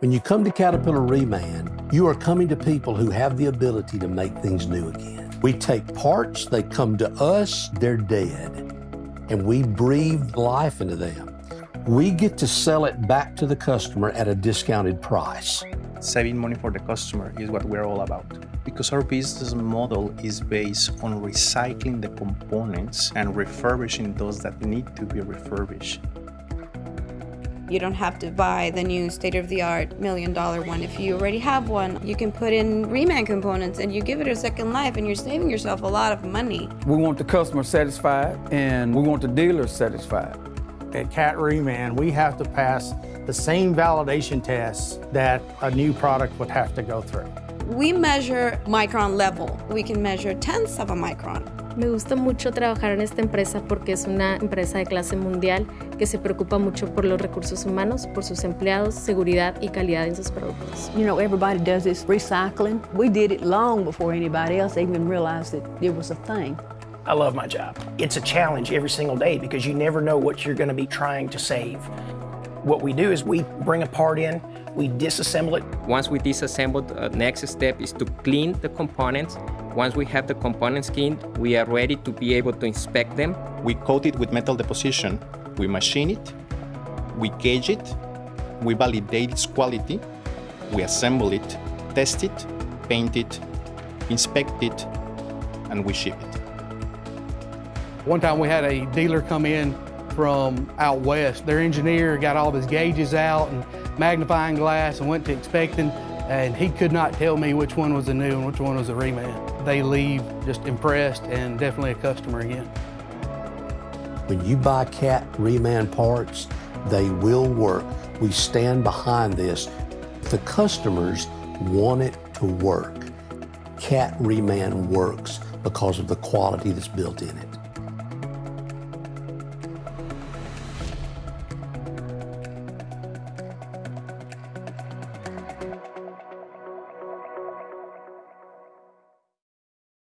When you come to Caterpillar Reman, you are coming to people who have the ability to make things new again. We take parts, they come to us, they're dead, and we breathe life into them. We get to sell it back to the customer at a discounted price. Saving money for the customer is what we're all about because our business model is based on recycling the components and refurbishing those that need to be refurbished. You don't have to buy the new state-of-the-art million dollar one. If you already have one, you can put in Reman components and you give it a second life and you're saving yourself a lot of money. We want the customer satisfied and we want the dealer satisfied. At Cat Reman, we have to pass the same validation tests that a new product would have to go through. We measure micron level. We can measure tenths of a micron. Me gusta mucho trabajar en esta empresa porque es una empresa de clase mundial que se preocupa mucho por los recursos humanos, por sus empleados, seguridad y calidad en sus productos. You know, everybody does this recycling. We did it long before anybody else even realized that it was a thing. I love my job. It's a challenge every single day because you never know what you're going to be trying to save. What we do is we bring a part in, we disassemble it. Once we disassemble, the next step is to clean the components. Once we have the components skinned, we are ready to be able to inspect them. We coat it with metal deposition, we machine it, we gauge it, we validate its quality, we assemble it, test it, paint it, inspect it, and we ship it. One time we had a dealer come in from out west. Their engineer got all of his gauges out and magnifying glass and went to inspecting, and he could not tell me which one was a new and which one was a reman. They leave just impressed and definitely a customer again. When you buy Cat Reman parts, they will work. We stand behind this. The customers want it to work. Cat Reman works because of the quality that's built in it.